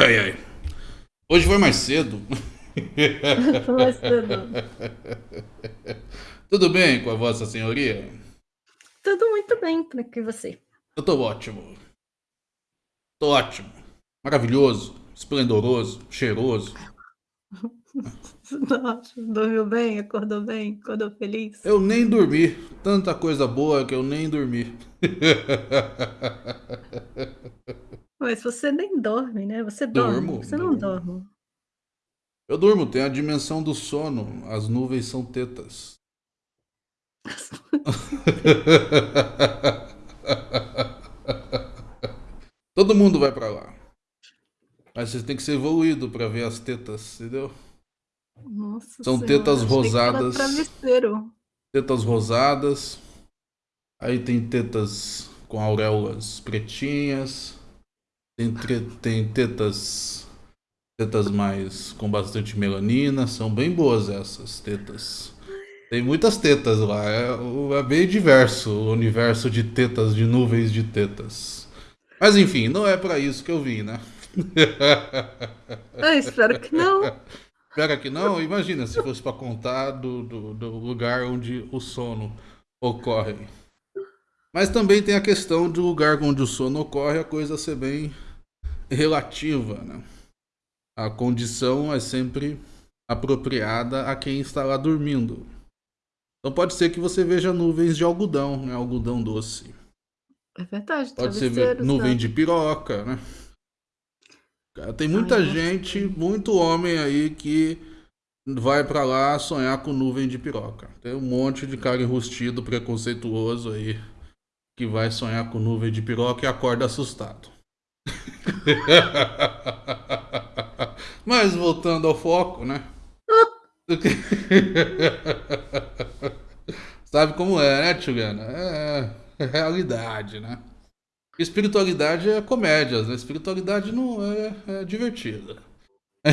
Ai, ai. Hoje foi mais cedo. foi mais cedo. Tudo bem com a vossa senhoria? Tudo muito bem para que você. Eu tô ótimo. Tô ótimo. Maravilhoso, esplendoroso, cheiroso. Nossa, dormiu bem, acordou bem, acordou feliz. Eu nem dormi. Tanta coisa boa que eu nem dormi. Mas você nem dorme, né? Você dorme. Durmo, você não dorme. Eu durmo, tem a dimensão do sono. As nuvens são tetas. Todo mundo vai para lá. Mas você tem que ser evoluído para ver as tetas, entendeu? Nossa São senhora, tetas rosadas. Tetas rosadas. Aí tem tetas com auréolas pretinhas. Tem, tem tetas tetas mais com bastante melanina, são bem boas essas tetas. Tem muitas tetas lá, é, é, bem diverso o universo de tetas, de nuvens de tetas. Mas enfim, não é para isso que eu vim, né? Eu espero que não. Espero que não? Imagina se fosse para contar do, do, do lugar onde o sono ocorre. Mas também tem a questão do lugar onde o sono ocorre, a coisa ser bem relativa, né? A condição é sempre apropriada a quem está lá dormindo. Então pode ser que você veja nuvens de algodão, né? Algodão doce. É verdade. Pode ser nuvem de piroca, né? Tem muita Ai, gente, muito homem aí que vai para lá sonhar com nuvem de piroca. Tem um monte de cara enrustido, preconceituoso aí que vai sonhar com nuvem de piroca e acorda assustado. Mas voltando ao foco, né? Sabe como é, né, Tchugana? É, é realidade, né? Espiritualidade é comédia, né? Espiritualidade não é, é divertida.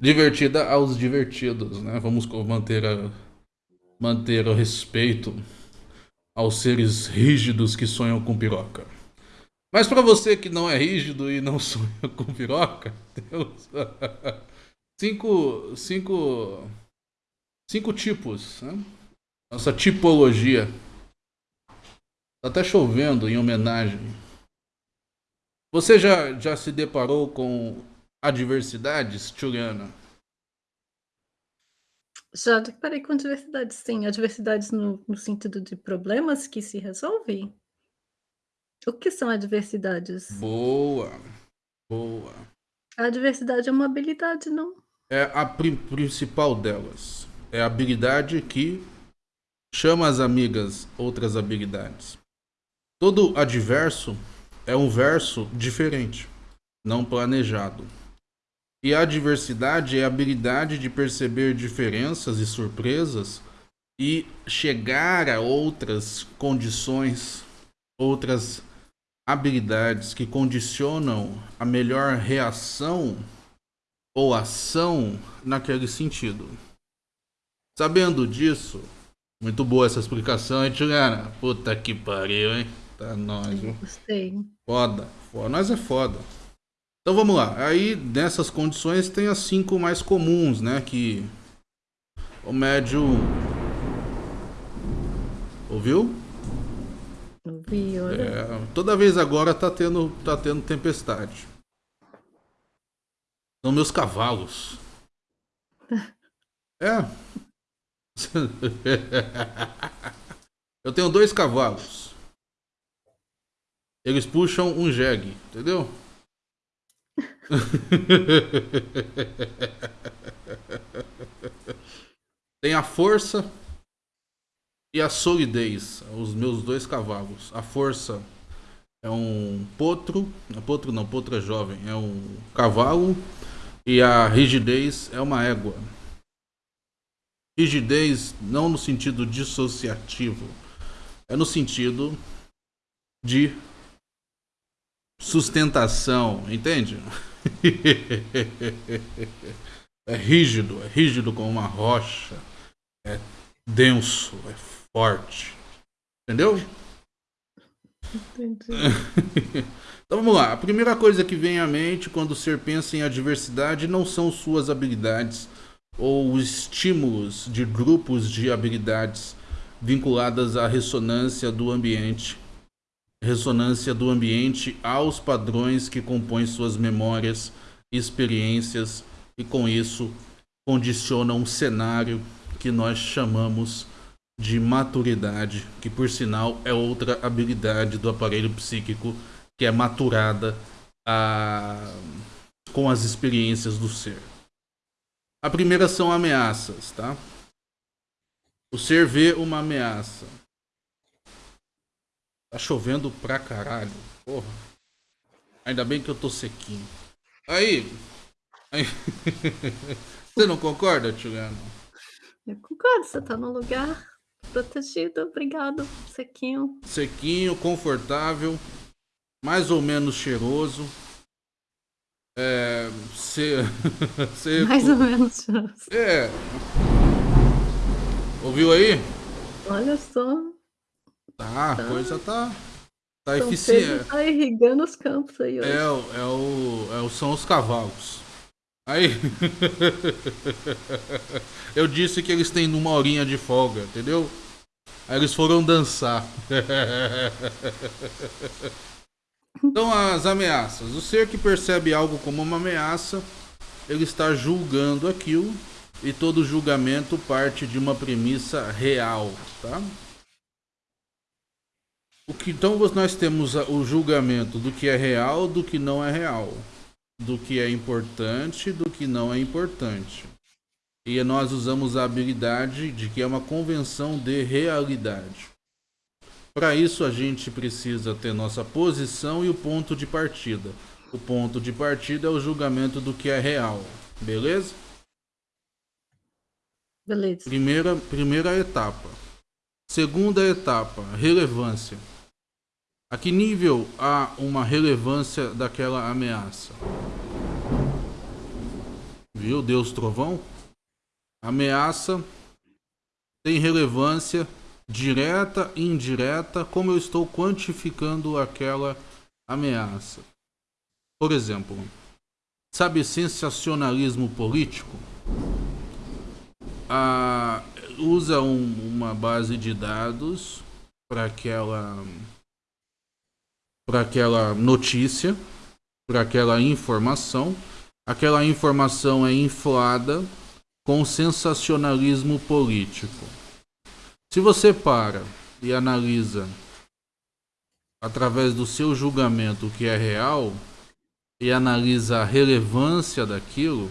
divertida aos divertidos, né? Vamos manter, a, manter o respeito aos seres rígidos que sonham com piroca. Mas para você que não é rígido e não sonha com piroca, temos cinco, cinco, cinco tipos. Né? Nossa tipologia. Tá até chovendo em homenagem. Você já, já se deparou com adversidades, Juliana? Já deparei com adversidades, sim. Adversidades no, no sentido de problemas que se resolvem? O que são adversidades? Boa, boa. A adversidade é uma habilidade, não? É a pri principal delas. É a habilidade que chama as amigas outras habilidades. Todo adverso é um verso diferente, não planejado. E a diversidade é a habilidade de perceber diferenças e surpresas e chegar a outras condições, outras habilidades que condicionam a melhor reação ou ação naquele sentido. Sabendo disso, muito boa essa explicação, hein, Juliana? Puta que pariu, hein? Tá nós, viu? Gostei. Foda, foda. Nós é foda. Então vamos lá. Aí nessas condições tem as cinco mais comuns, né? Que o médio. Ouviu? Olha. É, toda vez agora tá tendo, tá tendo tempestade. São meus cavalos. É. Eu tenho dois cavalos. Eles puxam um jegue, entendeu? Tem a força e a solidez, os meus dois cavalos. A força é um potro, não, potro não, potro é jovem, é um cavalo e a rigidez é uma égua. Rigidez não no sentido dissociativo, é no sentido de sustentação, entende? é rígido, é rígido como uma rocha, é denso, é forte. Entendeu? Entendi. então vamos lá. A primeira coisa que vem à mente quando o ser pensa em adversidade não são suas habilidades ou estímulos de grupos de habilidades vinculadas à ressonância do ambiente. Ressonância do ambiente aos padrões que compõem suas memórias, experiências e com isso condiciona um cenário que nós chamamos de maturidade, que por sinal é outra habilidade do aparelho psíquico que é maturada a... com as experiências do ser. A primeira são ameaças, tá? O ser vê uma ameaça. Tá chovendo pra caralho. Porra. Ainda bem que eu tô sequinho. Aí. aí... Você não concorda, Tchugano? Eu concordo, você tá num lugar protegido, obrigado, sequinho. Sequinho, confortável, mais ou menos cheiroso. É. Ser. ser mais ou menos cheiroso. É. Ouviu aí? Olha só. Tá, a tá. coisa tá. Tá eficiente. Tá irrigando os campos aí hoje. É, é, o, é o, são os cavalos. Aí. Eu disse que eles têm uma horinha de folga, entendeu? Aí eles foram dançar. Então, as ameaças. O ser que percebe algo como uma ameaça, ele está julgando aquilo e todo julgamento parte de uma premissa real, tá? O que, então nós temos o julgamento do que é real, do que não é real do que é importante do que não é importante. E nós usamos a habilidade de que é uma convenção de realidade. Para isso a gente precisa ter nossa posição e o ponto de partida. O ponto de partida é o julgamento do que é real, beleza? Beleza. Primeira, primeira etapa. Segunda etapa, relevância. A que nível há uma relevância daquela ameaça? Viu, Deus Trovão? Ameaça tem relevância direta e indireta, como eu estou quantificando aquela ameaça. Por exemplo, sabe sensacionalismo político? Ah, usa um, uma base de dados para aquela para aquela notícia, para aquela informação. Aquela informação é inflada com sensacionalismo político. Se você para e analisa através do seu julgamento o que é real e analisa a relevância daquilo,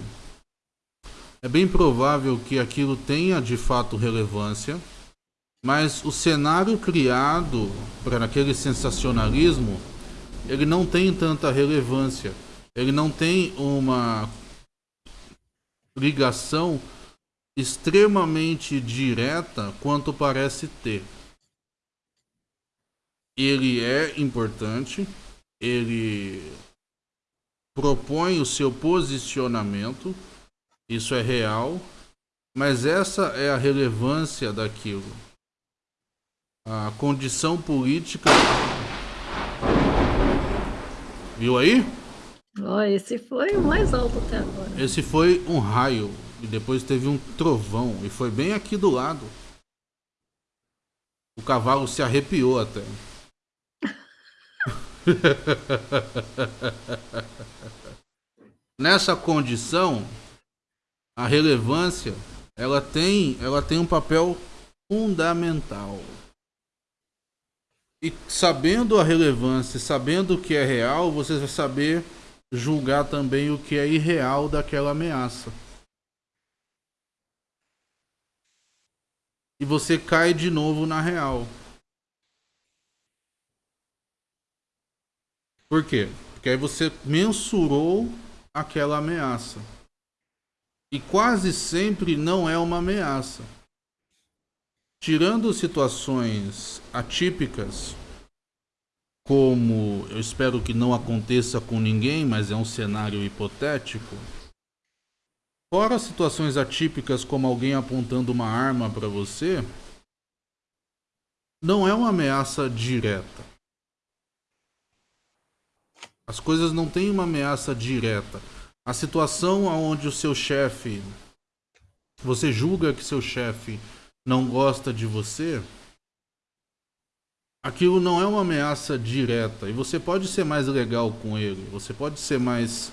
é bem provável que aquilo tenha de fato relevância mas o cenário criado para aquele sensacionalismo, ele não tem tanta relevância. Ele não tem uma ligação extremamente direta quanto parece ter. Ele é importante, ele propõe o seu posicionamento, isso é real, mas essa é a relevância daquilo a condição política. Viu aí? Oh, esse foi o mais alto até agora. Esse foi um raio. E depois teve um trovão. E foi bem aqui do lado. O cavalo se arrepiou até. Nessa condição, a relevância ela tem, ela tem um papel fundamental. E sabendo a relevância, sabendo o que é real, você vai saber julgar também o que é irreal daquela ameaça. E você cai de novo na real. Por quê? Porque aí você mensurou aquela ameaça. E quase sempre não é uma ameaça. Tirando situações atípicas, como eu espero que não aconteça com ninguém, mas é um cenário hipotético. Fora situações atípicas como alguém apontando uma arma para você, não é uma ameaça direta. As coisas não têm uma ameaça direta. A situação onde o seu chefe, você julga que seu chefe não gosta de você, aquilo não é uma ameaça direta. E você pode ser mais legal com ele, você pode ser mais.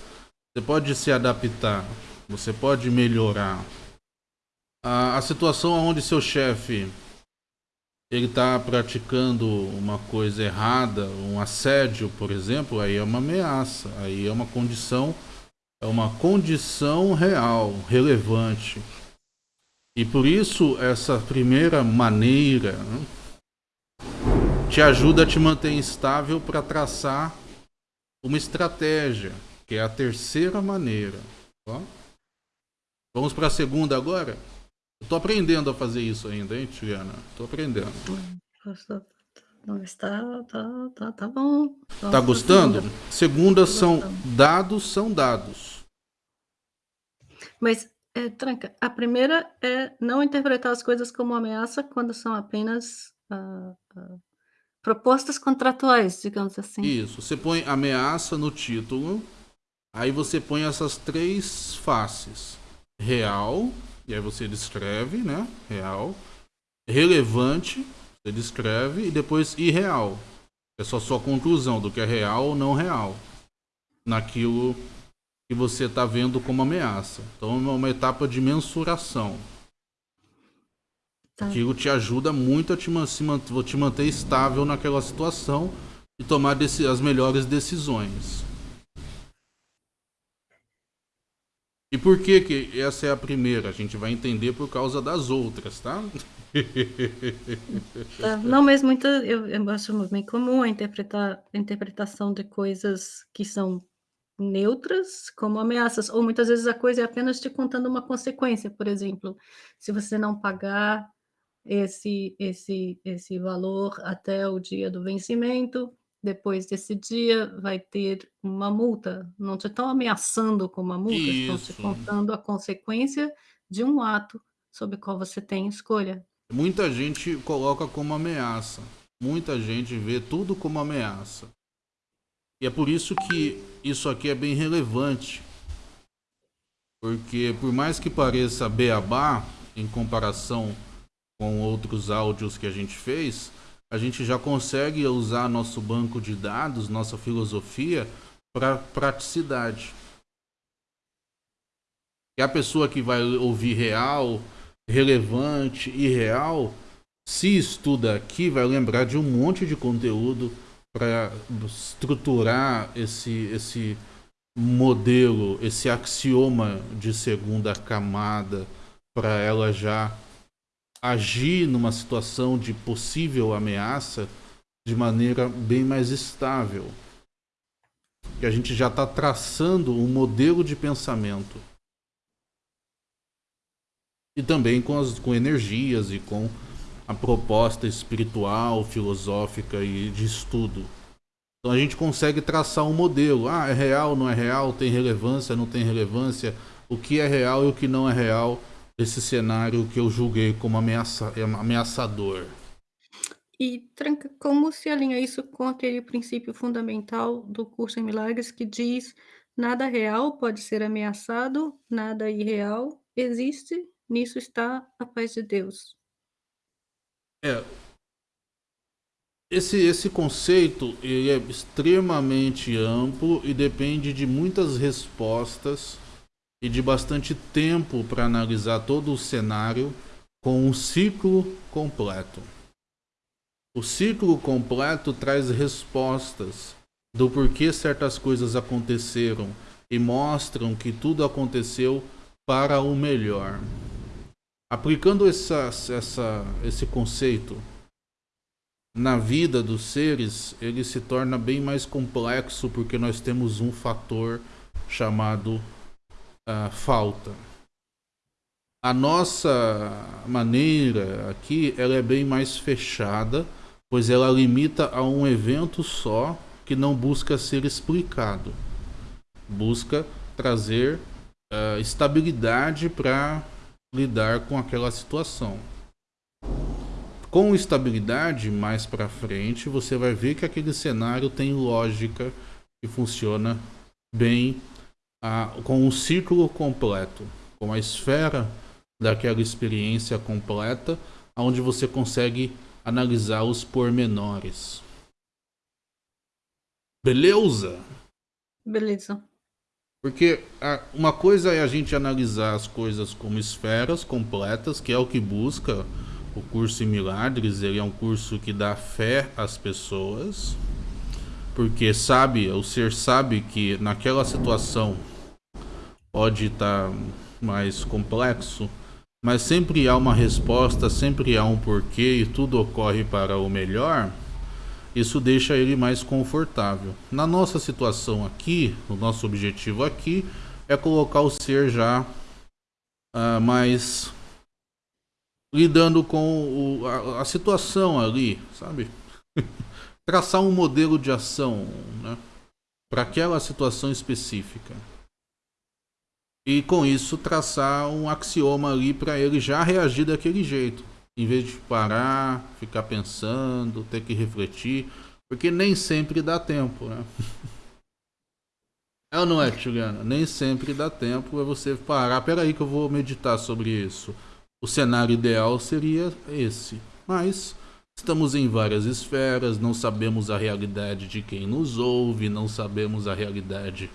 Você pode se adaptar, você pode melhorar. A, a situação onde seu chefe ele está praticando uma coisa errada, um assédio, por exemplo, aí é uma ameaça, aí é uma condição, é uma condição real, relevante. E por isso essa primeira maneira né, te ajuda a te manter estável para traçar uma estratégia, que é a terceira maneira. Vamos para a segunda agora? Estou aprendendo a fazer isso ainda, hein, Tiana? Estou aprendendo. Não está, tá, tá, tá bom. Tá gostando? Segunda são dados, são dados. Mas, é, Tranca, a primeira é não interpretar as coisas como ameaça quando são apenas uh, uh, propostas contratuais, digamos assim. Isso, você põe ameaça no título, aí você põe essas três faces: real, e aí você descreve, né? Real. Relevante, você descreve, e depois irreal. É só sua conclusão do que é real ou não real. Naquilo que você está vendo como ameaça. Então é uma etapa de mensuração. Tá. Aquilo te ajuda muito a te, te manter estável naquela situação e tomar as melhores decisões. E por que, que essa é a primeira? A gente vai entender por causa das outras, tá? tá não, mas muita, eu, eu acho bem comum a, interpretar, a interpretação de coisas que são neutras como ameaças, ou muitas vezes a coisa é apenas te contando uma consequência, por exemplo, se você não pagar esse, esse, esse valor até o dia do vencimento, depois desse dia vai ter uma multa. Não te estão ameaçando com uma multa, estão te contando a consequência de um ato sobre o qual você tem escolha. Muita gente coloca como ameaça. Muita gente vê tudo como ameaça. E é por isso que isso aqui é bem relevante. Porque por mais que pareça beabá em comparação com outros áudios que a gente fez, a gente já consegue usar nosso banco de dados, nossa filosofia, para praticidade. E a pessoa que vai ouvir real, relevante e real, se estuda aqui, vai lembrar de um monte de conteúdo para estruturar esse, esse modelo, esse axioma de segunda camada, para ela já agir numa situação de possível ameaça de maneira bem mais estável. Que a gente já está traçando um modelo de pensamento. E também com, as, com energias e com a proposta espiritual, filosófica e de estudo. Então a gente consegue traçar um modelo. Ah, é real, não é real, tem relevância, não tem relevância, o que é real e o que não é real desse cenário que eu julguei como ameaça, ameaçador. E como se alinha isso com aquele princípio fundamental do curso em milagres que diz nada real pode ser ameaçado, nada irreal existe, nisso está a paz de Deus. É. Esse, esse conceito ele é extremamente amplo e depende de muitas respostas e de bastante tempo para analisar todo o cenário com um ciclo completo. O ciclo completo traz respostas do porquê certas coisas aconteceram e mostram que tudo aconteceu para o melhor. Aplicando essa, essa, esse conceito na vida dos seres, ele se torna bem mais complexo porque nós temos um fator chamado uh, falta. A nossa maneira aqui ela é bem mais fechada, pois ela limita a um evento só que não busca ser explicado. Busca trazer uh, estabilidade para lidar com aquela situação. Com estabilidade, mais para frente, você vai ver que aquele cenário tem lógica que funciona bem a, com um círculo completo, com a esfera daquela experiência completa, onde você consegue analisar os pormenores. Beleza? Beleza. Porque uma coisa é a gente analisar as coisas como esferas completas, que é o que busca o curso em Milagres. Ele é um curso que dá fé às pessoas, porque sabe, o ser sabe que naquela situação pode estar mais complexo, mas sempre há uma resposta, sempre há um porquê e tudo ocorre para o melhor. Isso deixa ele mais confortável. Na nossa situação aqui, o nosso objetivo aqui é colocar o ser já uh, mais lidando com o, a, a, situação ali, sabe? Traçar um modelo de ação né? para aquela situação específica. E com isso traçar um axioma ali para ele já reagir daquele jeito em vez de parar, ficar pensando, ter que refletir, porque nem sempre dá tempo, né? É ou não é, Juliana? Nem sempre dá tempo é você parar. Peraí que eu vou meditar sobre isso. O cenário ideal seria esse. Mas estamos em várias esferas, não sabemos a realidade de quem nos ouve, não sabemos a realidade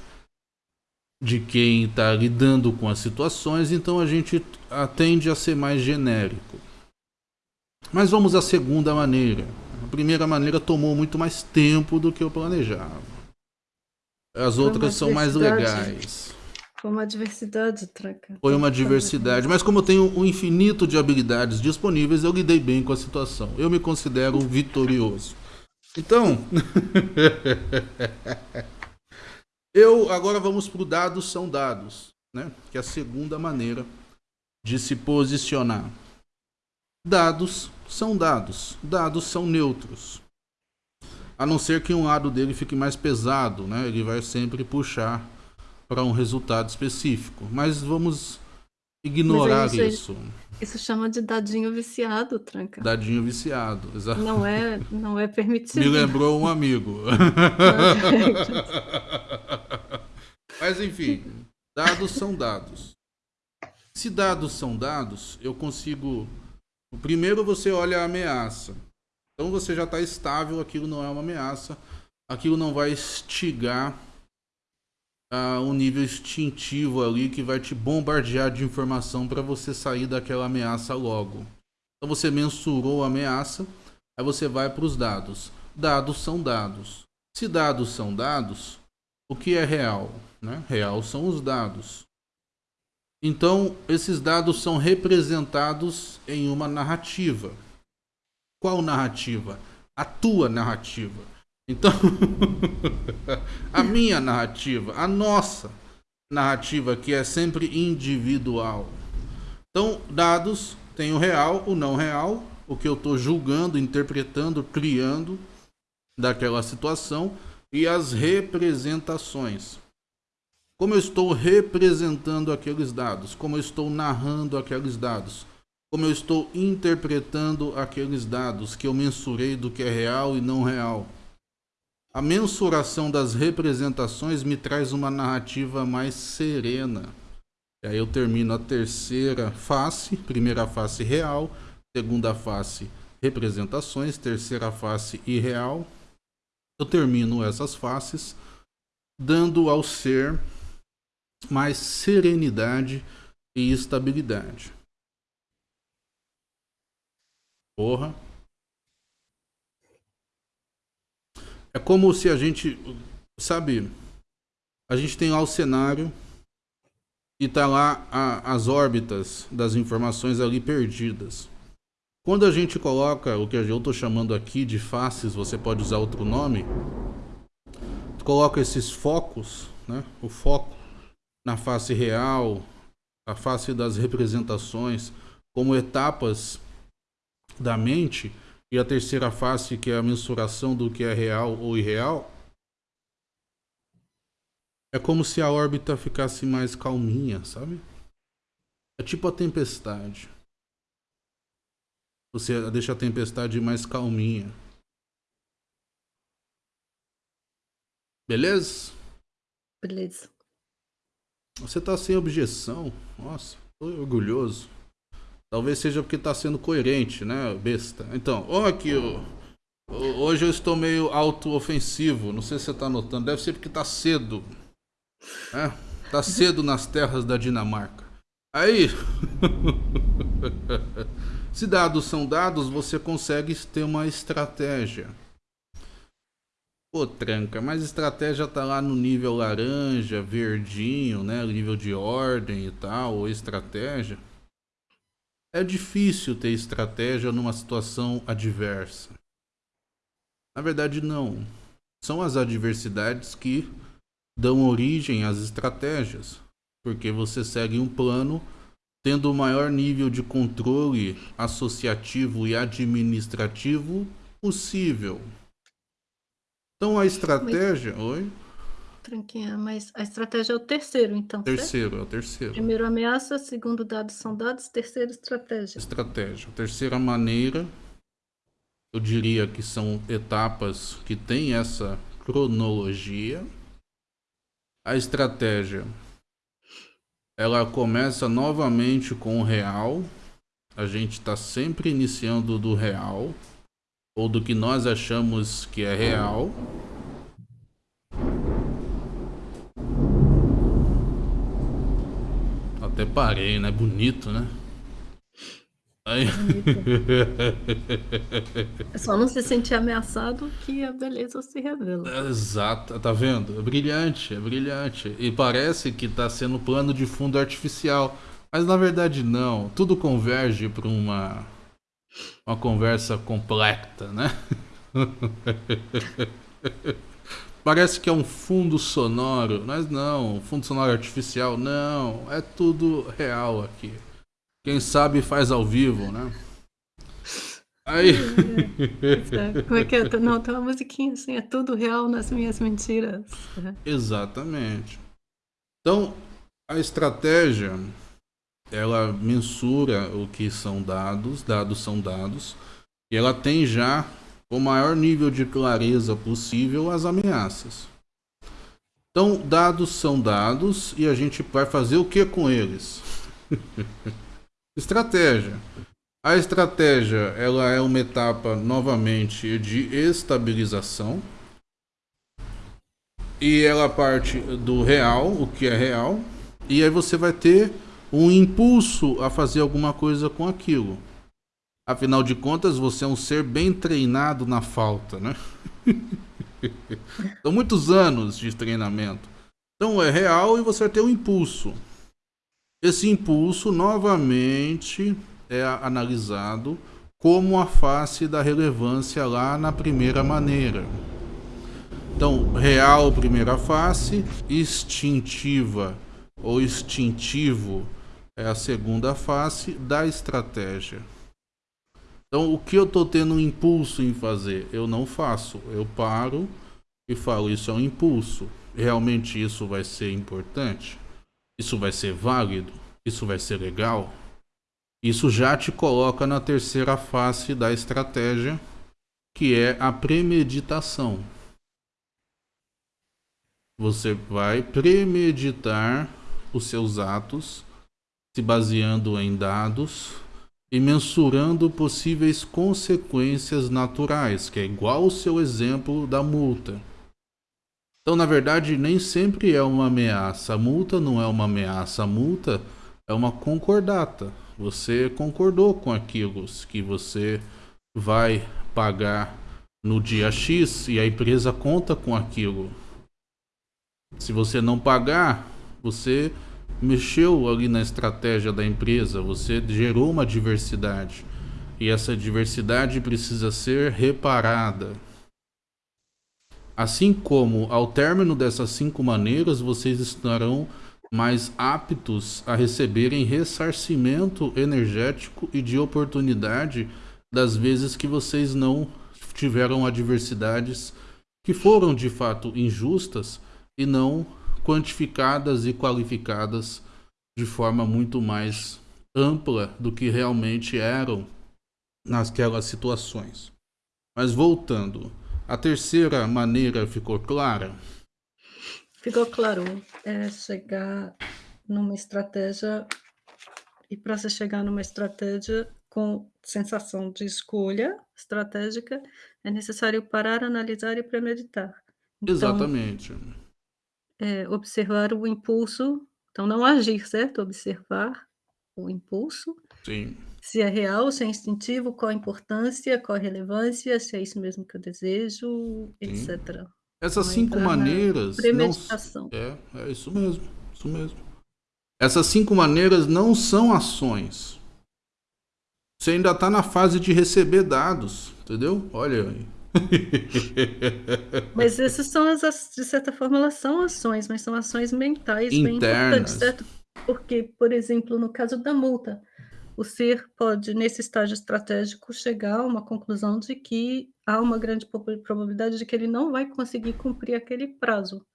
de quem está lidando com as situações, então a gente tende a ser mais genérico. Mas vamos à segunda maneira. A primeira maneira tomou muito mais tempo do que eu planejava. As outras são mais legais. Foi uma diversidade, Traca. Foi uma diversidade. Mas como eu tenho um infinito de habilidades disponíveis, eu lidei bem com a situação. Eu me considero vitorioso. Então, eu agora vamos para o dados são dados, né? Que é a segunda maneira de se posicionar. Dados são dados. Dados são neutros. A não ser que um lado dele fique mais pesado, né? Ele vai sempre puxar para um resultado específico. Mas vamos ignorar isso. Isso, isso chama de dadinho viciado, tranca. Dadinho viciado, exato. Não é, não é permitido. Me lembrou um amigo. Mas enfim, dados são dados. Se dados são dados, eu consigo Primeiro você olha a ameaça. Então você já está estável, aquilo não é uma ameaça. Aquilo não vai estigar uh, um nível instintivo ali que vai te bombardear de informação para você sair daquela ameaça logo. Então você mensurou a ameaça, aí você vai para os dados. Dados são dados. Se dados são dados, o que é real? Né? Real são os dados. Então, esses dados são representados em uma narrativa. Qual narrativa? A tua narrativa. Então, a minha narrativa, a nossa narrativa, que é sempre individual. Então, dados tem o real, o não real, o que eu estou julgando, interpretando, criando daquela situação e as representações como eu estou representando aqueles dados, como eu estou narrando aqueles dados, como eu estou interpretando aqueles dados que eu mensurei do que é real e não real. A mensuração das representações me traz uma narrativa mais serena. E aí eu termino a terceira face, primeira face real, segunda face representações, terceira face irreal. Eu termino essas faces dando ao ser mais serenidade e estabilidade. Porra. É como se a gente, sabe, a gente tem lá o cenário e tá lá a, as órbitas das informações ali perdidas. Quando a gente coloca o que eu estou chamando aqui de faces, você pode usar outro nome, coloca esses focos, né? O foco na face real, a face das representações, como etapas da mente, e a terceira face, que é a mensuração do que é real ou irreal, é como se a órbita ficasse mais calminha, sabe? É tipo a tempestade. Você deixa a tempestade mais calminha. Beleza? Beleza. Você tá sem objeção. Nossa, tô orgulhoso. Talvez seja porque tá sendo coerente, né, besta? Então, ó aqui, ó. Hoje eu estou meio auto-ofensivo. Não sei se você tá notando. Deve ser porque tá cedo. É, tá cedo nas terras da Dinamarca. Aí. se dados são dados, você consegue ter uma estratégia. Pô, tranca, mas estratégia tá lá no nível laranja, verdinho, né? Nível de ordem e tal, ou estratégia. É difícil ter estratégia numa situação adversa. Na verdade, não. São as adversidades que dão origem às estratégias, porque você segue um plano tendo o maior nível de controle associativo e administrativo possível. Então a estratégia. Mas... Oi? Tranquinha, mas a estratégia é o terceiro, então. Terceiro, certo? é o terceiro. Primeiro ameaça, segundo dados são dados, terceiro estratégia. Estratégia. Terceira maneira, eu diria que são etapas que têm essa cronologia. A estratégia ela começa novamente com o real. A gente está sempre iniciando do real ou do que nós achamos que é real. Até parei, né? Bonito, né? Aí... É só não se sentir ameaçado que a beleza se revela. Exato, tá vendo? É brilhante, é brilhante. E parece que tá sendo plano de fundo artificial. Mas na verdade não. Tudo converge para uma uma conversa completa, né? Parece que é um fundo sonoro, mas não, fundo sonoro artificial, não, é tudo real aqui. Quem sabe faz ao vivo, né? Aí. Como é que é? Não, tem uma musiquinha assim, é tudo real nas minhas mentiras. Exatamente. Então, a estratégia ela mensura o que são dados, dados são dados, e ela tem já o maior nível de clareza possível as ameaças. Então, dados são dados e a gente vai fazer o que com eles? estratégia. A estratégia ela é uma etapa novamente de estabilização e ela parte do real, o que é real, e aí você vai ter um impulso a fazer alguma coisa com aquilo. Afinal de contas, você é um ser bem treinado na falta, né? São muitos anos de treinamento. Então é real e você ter um impulso. Esse impulso novamente é analisado como a face da relevância lá na primeira maneira. Então, real primeira face, instintiva ou instintivo é a segunda face da estratégia. Então, o que eu estou tendo um impulso em fazer? Eu não faço. Eu paro e falo: Isso é um impulso. Realmente isso vai ser importante? Isso vai ser válido? Isso vai ser legal? Isso já te coloca na terceira face da estratégia, que é a premeditação. Você vai premeditar os seus atos se baseando em dados e mensurando possíveis consequências naturais, que é igual o seu exemplo da multa. Então, na verdade, nem sempre é uma ameaça. A multa não é uma ameaça, a multa é uma concordata. Você concordou com aquilo que você vai pagar no dia X e a empresa conta com aquilo. Se você não pagar, você mexeu ali na estratégia da empresa, você gerou uma diversidade. E essa diversidade precisa ser reparada. Assim como, ao término dessas cinco maneiras, vocês estarão mais aptos a receberem ressarcimento energético e de oportunidade das vezes que vocês não tiveram adversidades que foram de fato injustas e não quantificadas e qualificadas de forma muito mais ampla do que realmente eram naquelas situações. Mas voltando, a terceira maneira ficou clara? Ficou claro, é chegar numa estratégia e para você chegar numa estratégia com sensação de escolha estratégica, é necessário parar, analisar e premeditar. Então Exatamente. Eh, observar o impulso, então não agir, certo? Observar o impulso, Sim. se é real, se é instintivo, qual a importância, qual a relevância, se é isso mesmo que eu desejo, Sim. etc. Essas 5 entrar na maneiras não premeditação. é, é isso mesmo, isso mesmo. Essas 5 maneiras não são ações. Você ainda tá na fase de receber dados, entendeu? Olha aí. Mas essas são as de certa forma elas são ações, mas são ações mentais bem importantes, Internas. certo? Porque, por exemplo, no caso da multa, o ser pode, nesse estágio estratégico, chegar a uma conclusão de que há uma grande probabilidade de que ele não vai conseguir cumprir aquele prazo.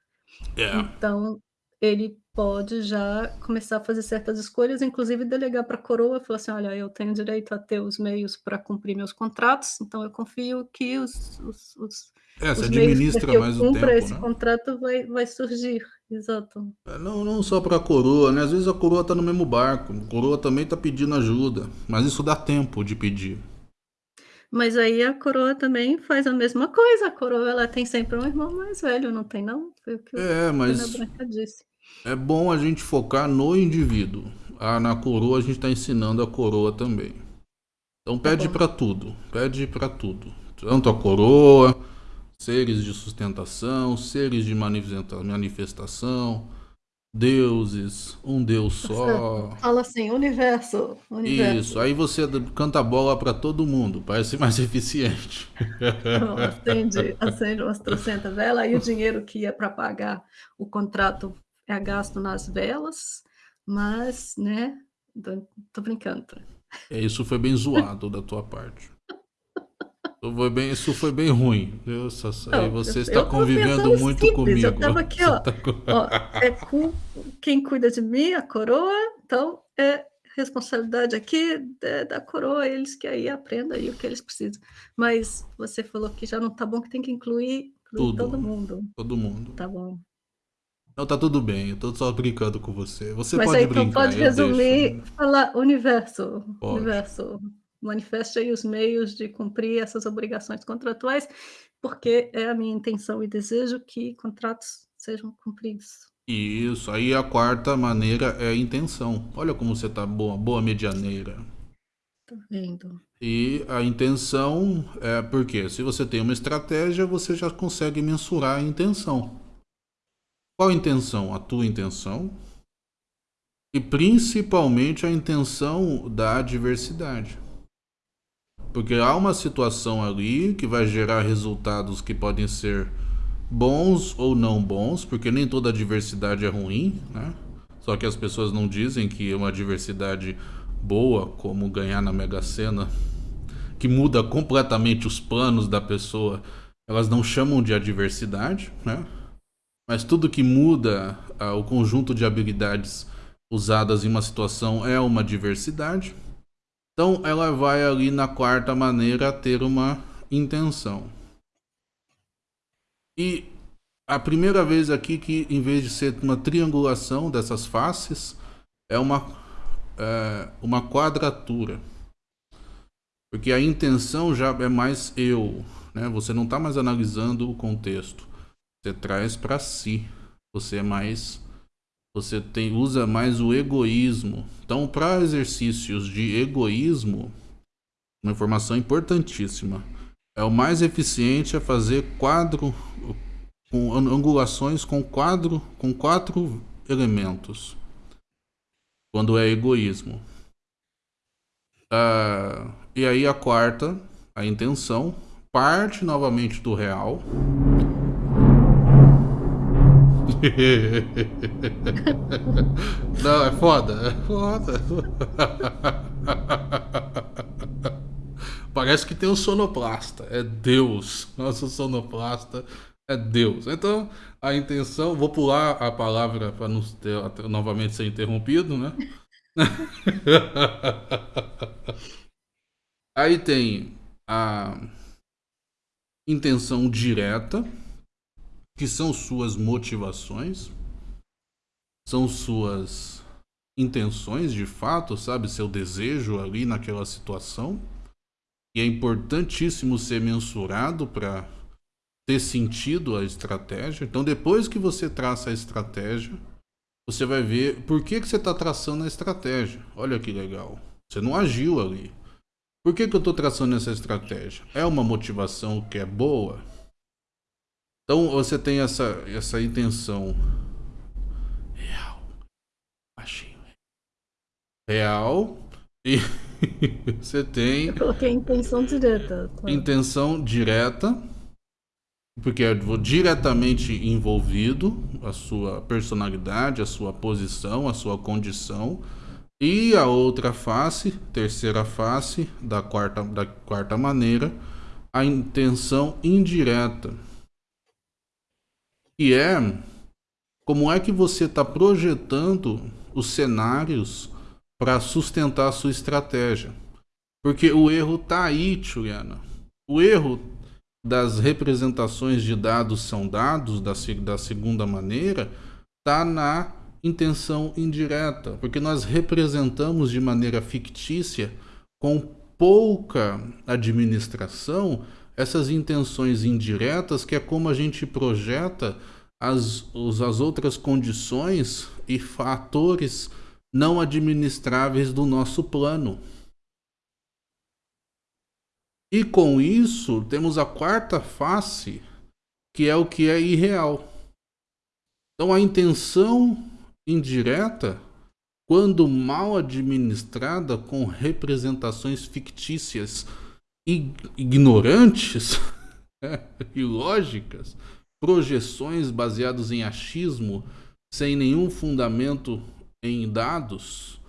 É. Então, ele pode já começar a fazer certas escolhas, inclusive delegar para coroa, falar assim: "Olha, eu tenho direito a ter os meios para cumprir meus contratos, então eu confio que os os os É, os meios para administra que mais o tempo, esse né. contrato vai vai surgir". Exato. É, não não só pra coroa, né, às vezes a coroa tá no mesmo barco, a coroa também tá pedindo ajuda, mas isso dá tempo de pedir. Mas aí a coroa também faz a mesma coisa, a coroa ela tem sempre um irmão mais velho, não tem não? Foi o que o É, Dona mas Branca disse. É bom a gente focar no indivíduo. Ah, na coroa a gente tá ensinando a coroa também. Então Tá pede bom. pra tudo, pede pra tudo. Tanto a coroa, seres de sustentação, seres de manifesta manifestação, deuses, um Deus Tá só. Fala assim: "Universo, Isso, universo". aí você canta bola pra todo mundo, parece mais eficiente. Então acende acende umas trocentas vela, aí o dinheiro que ia para pagar o contrato é gasto nas velas, mas, né, tô brincando. É, isso foi bem zoado da tua parte. Foi bem isso foi bem ruim. Aí Não, eu você está eu convivendo muito simples, eu comigo. estava aqui, ó tá ó, é cu quem cuida de mim, a coroa, então é responsabilidade aqui é da coroa, eles que aí aprenda aí o que eles precisam. Mas você falou que já não tá bom, que tem que incluir incluir todo mundo. todo mundo. Tá bom. Não, tá tudo bem, eu tô só brincando com você. Você Mas pode aí então brincar, pode eu deixo. resumir, falar: "Universo, Pode. universo, manifeste aí os meios de cumprir essas obrigações contratuais, porque é a minha intenção e desejo que contratos sejam cumpridos". Isso, aí a 4ª maneira é a intenção. Olha como você tá boa, boa medianeira. Tô vendo. E a intenção é porque se você tem uma estratégia, você já consegue mensurar a intenção. Qual intenção? A tua intenção e principalmente a intenção da adversidade. Porque há uma situação ali que vai gerar resultados que podem ser bons ou não bons, porque nem toda adversidade é ruim, né. Só que as pessoas não dizem que uma adversidade boa, como ganhar na Mega Sena, que muda completamente os planos da pessoa, elas não chamam de adversidade, né. Mas tudo que muda, ah, o conjunto de habilidades usadas em uma situação é uma adversidade. Então ela vai ali na 4ª maneira ter uma intenção. E a primeira vez aqui que em vez de ser uma triangulação dessas faces, é uma eh, uma quadratura. Porque a intenção já é mais eu, né, você não tá mais analisando o contexto, você traz pra si, você é mais você tem usa mais o egoísmo. Então pra exercícios de egoísmo, uma informação importantíssima, é o mais eficiente é fazer quadro com an angulações com quadro com 4 elementos. Quando é egoísmo. Ah, e aí a 4ª, a intenção, parte novamente do real. Não, é foda, é foda. Parece que tem um sonoplasta, é Deus. Nosso sonoplasta é Deus. Então, a intenção vou pular a palavra pra não ter novamente ser interrompido, né. Aí tem a intenção direta, que são suas motivações, são suas intenções de fato, sabe? Seu desejo ali naquela situação. E é importantíssimo ser mensurado para ter sentido a estratégia. Então, depois que você traça a estratégia, você vai ver por que, que você está traçando a estratégia. Olha que legal. Você não agiu ali. Por que, que eu estou traçando essa estratégia? É uma motivação que é boa? Então você tem essa, essa intenção real, baixinho, real e você tem. Eu coloquei intenção direta. Claro. Intenção direta, porque é diretamente envolvido a sua personalidade, a sua posição, a sua condição. E a outra face, terceira face da quarta, da quarta maneira, a intenção indireta que é como é que você está projetando os cenários para sustentar a sua estratégia. Porque o erro está aí, Juliana. O erro das representações de dados são dados da, da segunda maneira está na intenção indireta, porque nós representamos de maneira fictícia, com pouca administração, essas intenções indiretas, que é como a gente projeta as, as outras condições e fatores não administráveis do nosso plano. E com isso, temos a quarta face, que é o que é irreal. Então, a intenção indireta, quando mal administrada com representações fictícias ignorantes e lógicas, projeções baseadas em achismo, sem nenhum fundamento em dados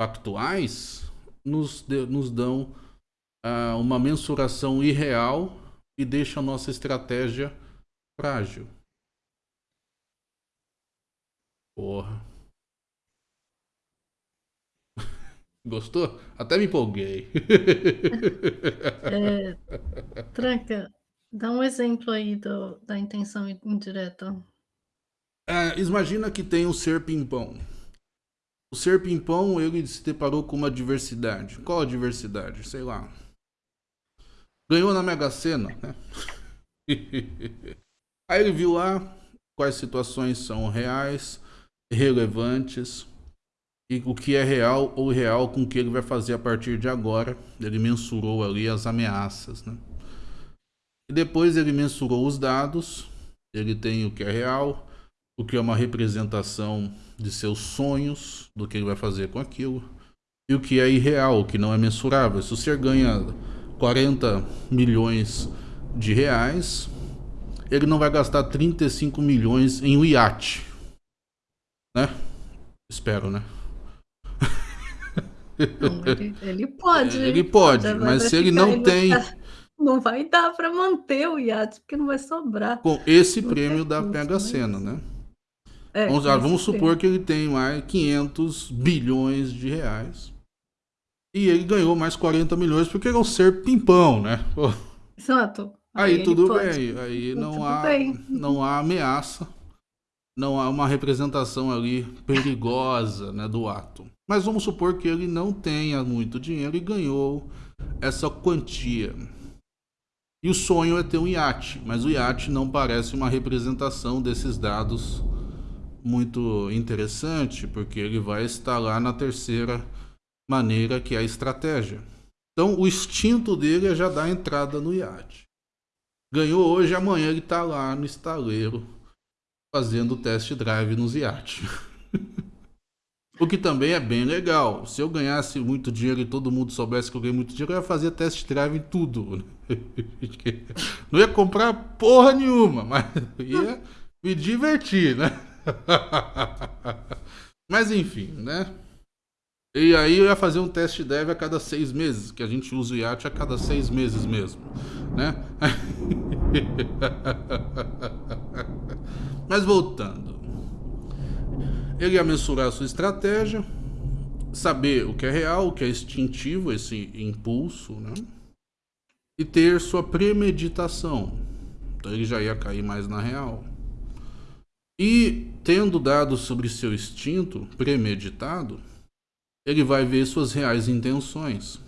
factuais, nos, nos dão uh, uma mensuração irreal e deixa a nossa estratégia frágil. Porra. Gostou? Até me empolguei. É, Tranca, dá um exemplo aí do, da intenção indireta. É, imagina que tem um ser pimpão. O ser pimpão, ele se deparou com uma diversidade. Qual a diversidade? Sei lá. Ganhou na Mega Sena, né? Aí ele viu lá quais situações são reais, relevantes, e o que é real ou real com o que ele vai fazer a partir de agora. Ele mensurou ali as ameaças, né? E depois ele mensurou os dados, ele tem o que é real, o que é uma representação de seus sonhos, do que ele vai fazer com aquilo, e o que é irreal, o que não é mensurável. Se você ganha 40 milhões de reais, ele não vai gastar 35 milhões em um iate, né? Espero, né? Não, ele, ele, pode. Ele pode, mas se ele não tem. Não vai dar para manter o iate, porque não vai sobrar. Com esse prêmio da Pega Sena, né? É, vamos, ah, vamos supor que ele tem mais 500 bilhões de reais. E ele ganhou mais 40 milhões porque ele é um ser pimpão, né? Exato. Aí, aí tudo bem. Aí não há, bem. não há ameaça. Não há uma representação ali perigosa né, do ato. Mas vamos supor que ele não tenha muito dinheiro e ganhou essa quantia. E o sonho é ter um iate, mas o iate não parece uma representação desses dados muito interessante, porque ele vai estar lá na terceira maneira, que é a estratégia. Então, o instinto dele é já dar entrada no iate. Ganhou hoje, amanhã ele está lá no estaleiro fazendo test drive nos iates. O que também é bem legal. Se eu ganhasse muito dinheiro e todo mundo soubesse que eu ganhei muito dinheiro, eu ia fazer test drive em tudo. Não ia comprar porra nenhuma, mas ia me divertir, né? Mas enfim, né? E aí eu ia fazer um test drive a cada seis meses, que a gente usa o iate a cada seis meses mesmo, né? Mas voltando ele ia mensurar a sua estratégia, saber o que é real, o que é instintivo, esse impulso, né? E ter sua premeditação. Então ele já ia cair mais na real. E tendo dados sobre seu instinto premeditado, ele vai ver suas reais intenções.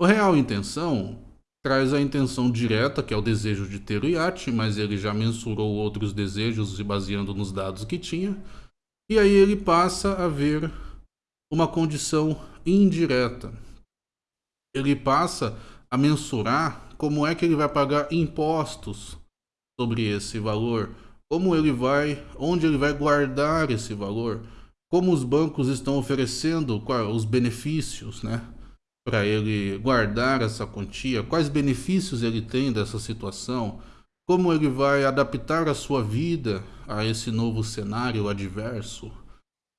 O real intenção traz a intenção direta, que é o desejo de ter o iate, mas ele já mensurou outros desejos se baseando nos dados que tinha. E aí ele passa a ver uma condição indireta. Ele passa a mensurar como é que ele vai pagar impostos sobre esse valor, como ele vai, onde ele vai guardar esse valor, como os bancos estão oferecendo os benefícios, né, para ele guardar essa quantia, quais benefícios ele tem dessa situação, como ele vai adaptar a sua vida a esse novo cenário adverso,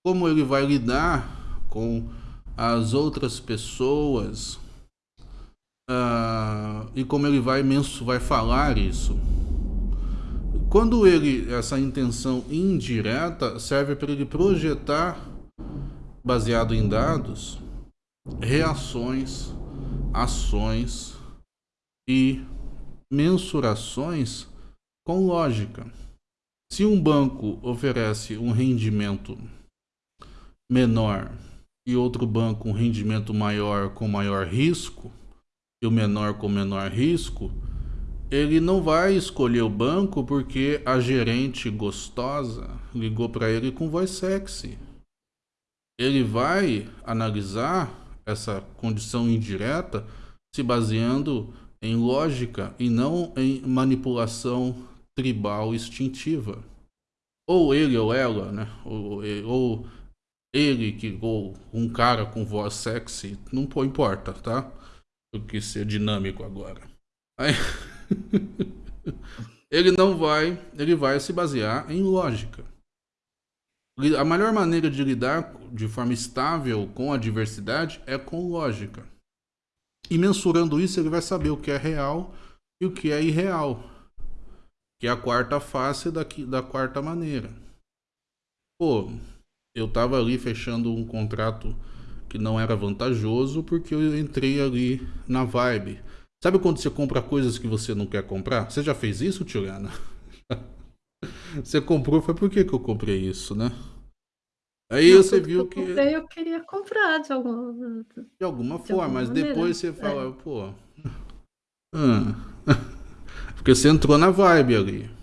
como ele vai lidar com as outras pessoas uh, e como ele vai, vai falar isso. Quando ele, essa intenção indireta serve para ele projetar, baseado em dados, reações, ações e mensurações com lógica. Se um banco oferece um rendimento menor e outro banco um rendimento maior com maior risco, e o menor com menor risco, ele não vai escolher o banco porque a gerente gostosa ligou para ele com voz sexy. Ele vai analisar essa condição indireta se baseando em lógica e não em manipulação tribal instintiva. Ou ele ou ela, né? Ou, ou ele que ou um cara com voz sexy, não importa, tá? Eu quis ser dinâmico agora. Aí ele não vai, ele vai se basear em lógica. A melhor maneira de lidar de forma estável com a diversidade é com lógica. E mensurando isso, ele vai saber o que é real e o que é irreal. Que é a quarta face da, da quarta maneira. Pô, eu tava ali fechando um contrato que não era vantajoso porque eu entrei ali na vibe. Sabe quando você compra coisas que você não quer comprar? Você já fez isso, Tiana? você comprou, foi por que, que eu comprei isso, né? Aí não, você viu que. Eu, comprei, eu queria comprar de alguma, de alguma de forma, alguma mas maneira. depois você fala, é. pô. Ah. Porque você entrou na vibe ali.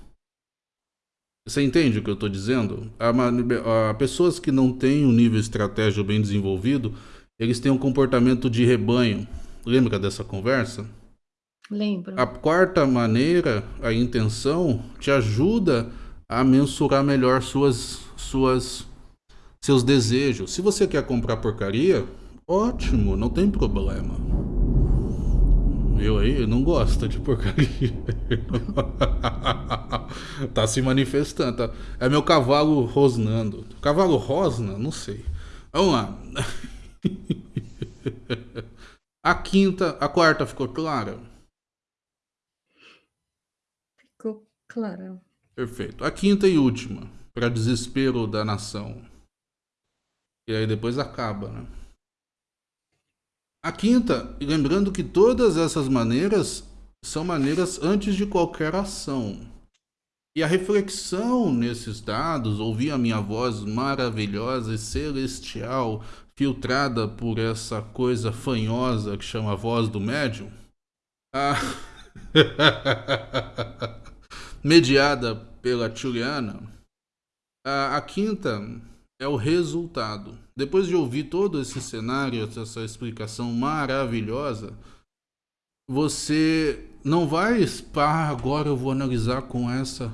Você entende o que eu estou dizendo? A, a, pessoas que não têm um nível estratégico bem desenvolvido, eles têm um comportamento de rebanho. Lembra dessa conversa? Lembro. A quarta maneira, a intenção, te ajuda a mensurar melhor suas, suas, seus desejos. Se você quer comprar porcaria, ótimo, não tem problema. Eu aí não gosto de porcaria. tá se manifestando. Tá? É meu cavalo rosnando. Cavalo rosna? Não sei. Vamos lá. A quinta, a quarta ficou clara? Clara. Perfeito. A quinta e última, para desespero da nação. E aí depois acaba, né? A quinta, lembrando que todas essas maneiras são maneiras antes de qualquer ação. E a reflexão nesses dados, ouvir a minha voz maravilhosa e celestial, filtrada por essa coisa fanhosa que chama voz do médium, a... mediada pela Juliana, a, a quinta é o resultado. Depois de ouvir todo esse cenário, essa explicação maravilhosa, você não vai, ah, agora eu vou analisar com essa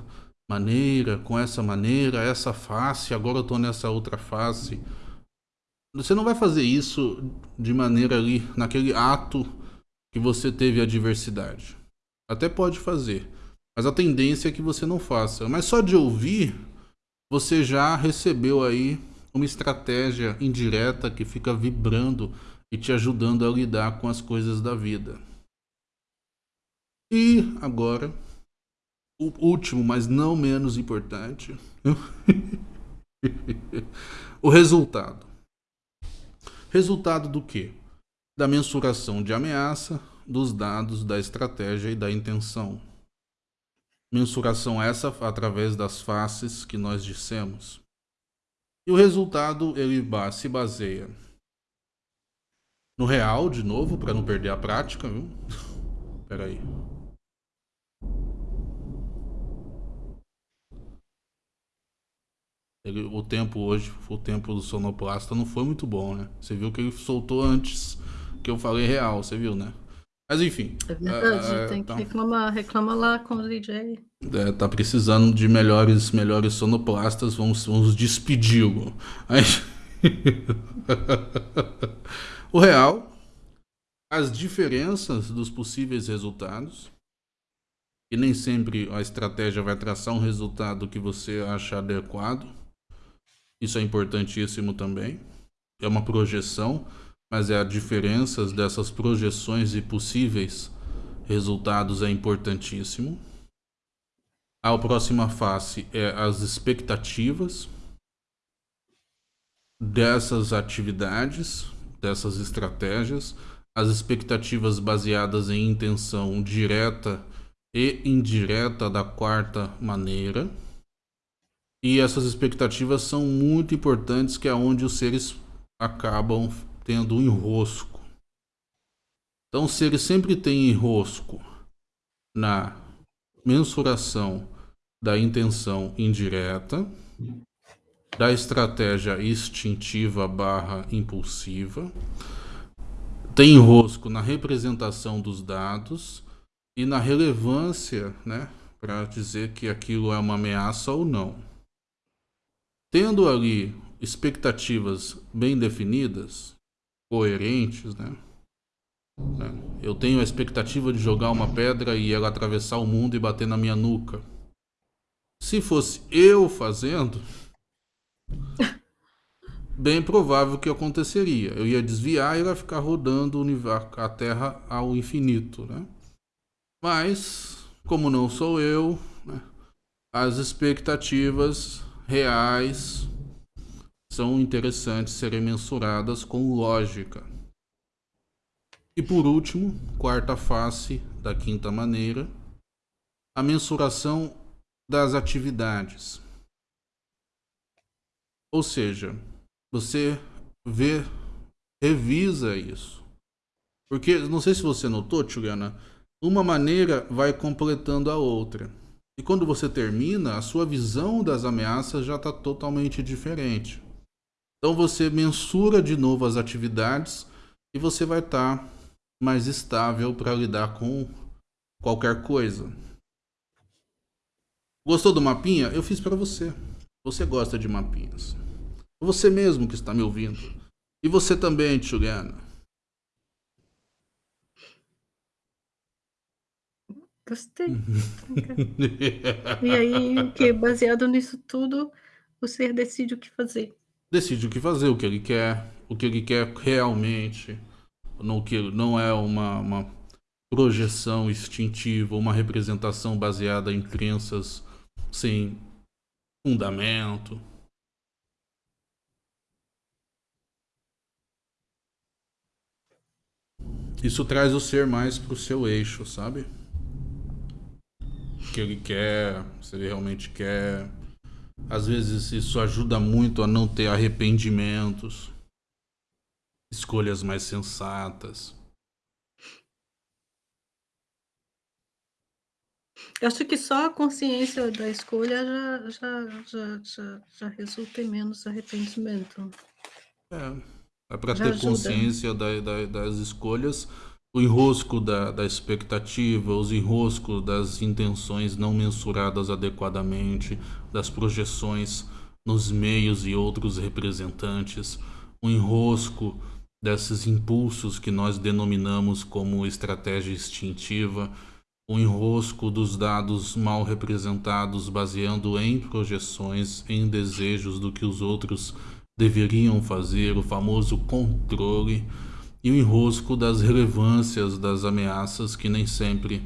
maneira, com essa maneira, essa face, agora eu estou nessa outra face. Você não vai fazer isso de maneira ali, naquele ato que você teve a diversidade. Até pode fazer, mas a tendência é que você não faça. Mas só de ouvir, você já recebeu aí uma estratégia indireta que fica vibrando e te ajudando a lidar com as coisas da vida. E agora, o último, mas não menos importante, o resultado. Resultado do quê? Da mensuração de ameaça, dos dados, da estratégia e da intenção. Mensuração essa através das faces que nós dissemos. E o resultado ele se baseia no real, de novo, para não perder a prática, viu? Espera aí. Ele, o tempo hoje, o tempo do sonoplasta não foi muito bom, né? Você viu que ele soltou antes que eu falei real, você viu, né? Mas enfim. É verdade, é, tem que tá... reclamar, reclama lá com o DJ. É, tá precisando de melhores, melhores sonoplastas, vamos, vamos despedi-lo. Aí... o real, as diferenças dos possíveis resultados, e nem sempre a estratégia vai traçar um resultado que você acha adequado. Isso é importantíssimo também. É uma projeção, mas é a diferenças dessas projeções e possíveis resultados é importantíssimo. A próxima face é as expectativas dessas atividades, dessas estratégias, as expectativas baseadas em intenção direta e indireta da quarta maneira. E essas expectativas são muito importantes, que é onde os seres acabam tendo um enrosco. Então, se ele sempre tem enrosco na mensuração da intenção indireta, da estratégia instintiva barra impulsiva, tem enrosco na representação dos dados e na relevância, né, para dizer que aquilo é uma ameaça ou não. Tendo ali expectativas bem definidas, coerentes, né? né? Eu tenho a expectativa de jogar uma pedra e ela atravessar o mundo e bater na minha nuca. Se fosse eu fazendo, bem provável que aconteceria. Eu ia desviar e ia ficar rodando a Terra ao infinito, né? Mas, como não sou eu, né? as expectativas reais são interessantes serem mensuradas com lógica. E por último, quarta face da quinta maneira, a mensuração das atividades. Ou seja, você vê, revisa isso. Porque, não sei se você notou, Tchugana, uma maneira vai completando a outra. E quando você termina, a sua visão das ameaças já está totalmente diferente. Então você mensura de novo as atividades e você vai estar tá mais estável para lidar com qualquer coisa. Gostou do mapinha? Eu fiz para você. Você gosta de mapinhas. Você mesmo que está me ouvindo. E você também, Tchugana. Gostei. e aí, que baseado nisso tudo, ser decide o que fazer. Decide o que fazer, o que ele quer, o que ele quer realmente. Não, que não é uma, uma projeção instintiva, uma representação baseada em crenças sem fundamento. Isso traz o ser mais para o seu eixo, sabe? que ele quer, se ele realmente quer. Às vezes isso ajuda muito a não ter arrependimentos, escolhas mais sensatas. Eu acho que só a consciência da escolha já, já, já, já, já resulta em menos arrependimento. É, é para ter ajuda. consciência da, da, das escolhas o enrosco da, da expectativa, os enroscos das intenções não mensuradas adequadamente, das projeções nos meios e outros representantes, o enrosco desses impulsos que nós denominamos como estratégia instintiva, o enrosco dos dados mal representados baseando em projeções, em desejos do que os outros deveriam fazer, o famoso controle e o enrosco das relevâncias das ameaças que nem sempre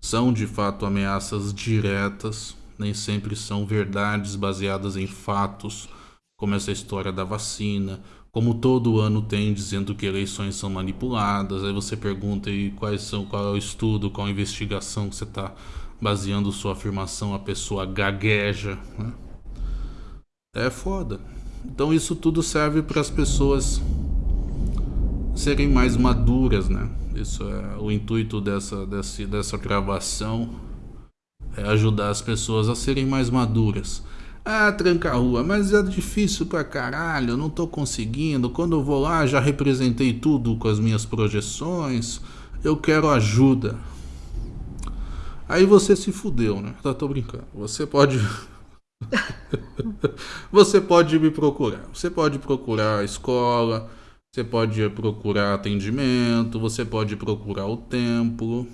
são de fato ameaças diretas, nem sempre são verdades baseadas em fatos, como essa história da vacina, como todo ano tem dizendo que eleições são manipuladas, aí você pergunta e quais são, qual é o estudo, qual a investigação que você está baseando sua afirmação, a pessoa gagueja. Né? É foda. Então isso tudo serve para as pessoas serem mais maduras, né? Isso é o intuito dessa, dessa, dessa gravação é ajudar as pessoas a serem mais maduras. Ah, tranca rua, mas é difícil pra caralho, não tô conseguindo. Quando eu vou lá, já representei tudo com as minhas projeções. Eu quero ajuda. Aí você se fudeu, né? Tá, tô brincando. Você pode. você pode me procurar. Você pode procurar a escola, você pode procurar atendimento, você pode procurar o templo.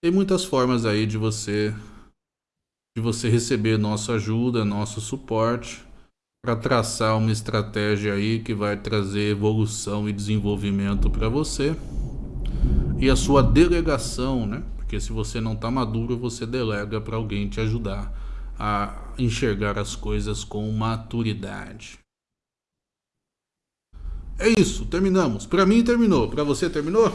Tem muitas formas aí de você de você receber nossa ajuda, nosso suporte para traçar uma estratégia aí que vai trazer evolução e desenvolvimento para você e a sua delegação, né? Porque se você não está maduro, você delega para alguém te ajudar a enxergar as coisas com maturidade. É isso, terminamos. Para mim terminou. Para você terminou?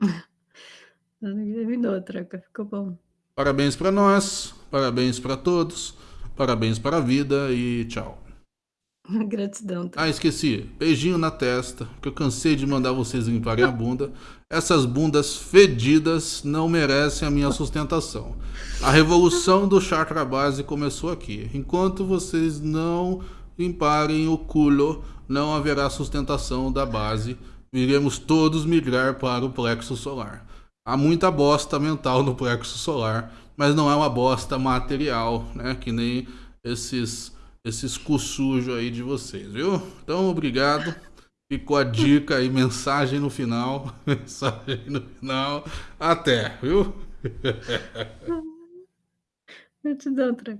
terminou, troca, ficou bom. Parabéns para nós, parabéns para todos, parabéns para a vida e tchau. Gratidão. Ah, esqueci. Beijinho na testa, que eu cansei de mandar vocês limparem a bunda. Essas bundas fedidas não merecem a minha sustentação. A revolução do chakra base começou aqui. Enquanto vocês não limparem o culo, não haverá sustentação da base. Iremos todos migrar para o plexo solar. Há muita bosta mental no plexo solar, mas não é uma bosta material, né? Que nem esses esses cu sujo aí de vocês, viu? Então, obrigado. Ficou a dica aí, mensagem no final. Mensagem no final. Até, viu? Eu te dou outra.